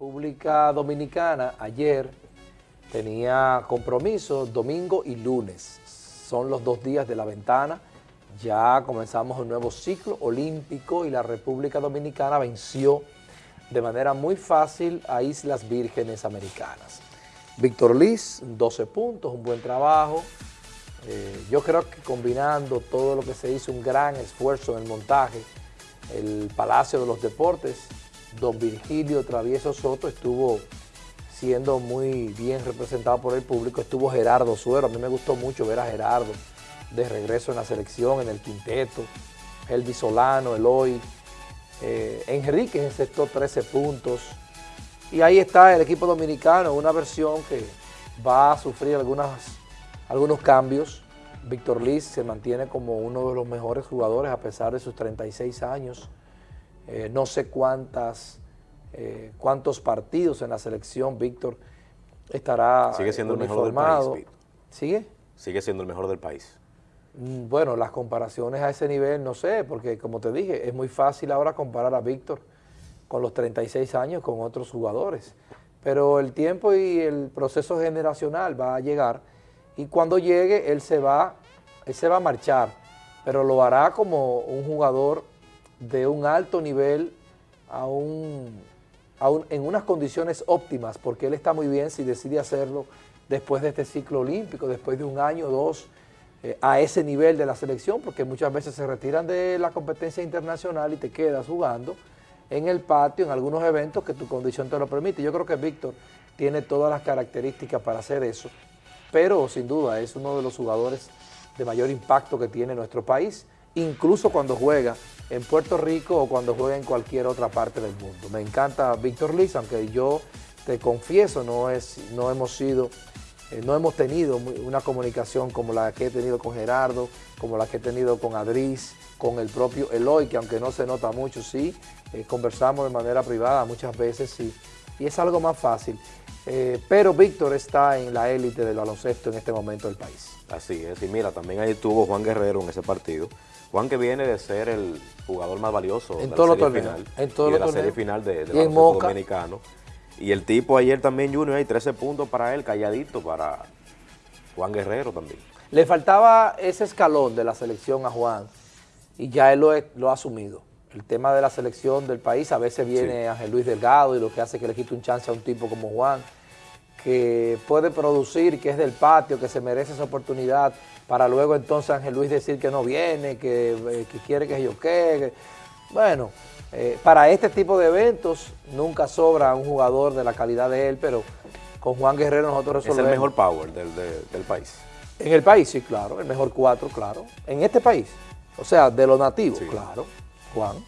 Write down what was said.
República Dominicana ayer tenía compromiso domingo y lunes. Son los dos días de la ventana. Ya comenzamos un nuevo ciclo olímpico y la República Dominicana venció de manera muy fácil a Islas Vírgenes Americanas. Víctor Liz, 12 puntos, un buen trabajo. Eh, yo creo que combinando todo lo que se hizo, un gran esfuerzo en el montaje, el Palacio de los Deportes, don Virgilio Travieso Soto estuvo siendo muy bien representado por el público, estuvo Gerardo Suero, a mí me gustó mucho ver a Gerardo de regreso en la selección, en el quinteto, Elvis Solano, Eloy, eh, Enrique encestó 13 puntos, y ahí está el equipo dominicano, una versión que va a sufrir algunos cambios, Víctor Liz se mantiene como uno de los mejores jugadores a pesar de sus 36 años, eh, no sé cuántas, eh, cuántos partidos en la selección Víctor estará Sigue siendo el mejor del país, ¿Sigue? Sigue siendo el mejor del país. Mm, bueno, las comparaciones a ese nivel no sé, porque como te dije, es muy fácil ahora comparar a Víctor con los 36 años con otros jugadores. Pero el tiempo y el proceso generacional va a llegar y cuando llegue él se va, él se va a marchar, pero lo hará como un jugador de un alto nivel a un, en unas condiciones óptimas, porque él está muy bien si decide hacerlo después de este ciclo olímpico, después de un año o dos, eh, a ese nivel de la selección, porque muchas veces se retiran de la competencia internacional y te quedas jugando en el patio, en algunos eventos que tu condición te lo permite. Yo creo que Víctor tiene todas las características para hacer eso, pero sin duda es uno de los jugadores de mayor impacto que tiene nuestro país, incluso cuando juega en Puerto Rico o cuando juega en cualquier otra parte del mundo. Me encanta Víctor Liz, aunque yo te confieso, no, es, no hemos sido, eh, no hemos tenido una comunicación como la que he tenido con Gerardo, como la que he tenido con Adris, con el propio Eloy, que aunque no se nota mucho, sí, eh, conversamos de manera privada muchas veces, sí, y es algo más fácil. Eh, pero Víctor está en la élite del baloncesto en este momento del país. Así es, y mira, también ahí estuvo Juan Guerrero en ese partido, Juan que viene de ser el jugador más valioso en de la serie final, en todo y de la serie final de, de dominicano. Y el tipo ayer también, Junior, hay 13 puntos para él, calladito para Juan Guerrero también. Le faltaba ese escalón de la selección a Juan y ya él lo, ha asumido. El tema de la selección del país, a veces viene Ángel Luis Delgado y lo que hace que le quite un chance a un tipo como Juan, que puede producir, que es del patio, que se merece esa oportunidad, para luego entonces Ángel Luis decir que no viene, que, eh, quiere que yo qué. Bueno, eh, para este tipo de eventos nunca sobra un jugador de la calidad de él, pero con Juan Guerrero nosotros resolvemos. Es el mejor power del, del país. En el país, sí, claro, el mejor cuatro, claro. En este país, o sea, de los nativos, claro, Juan.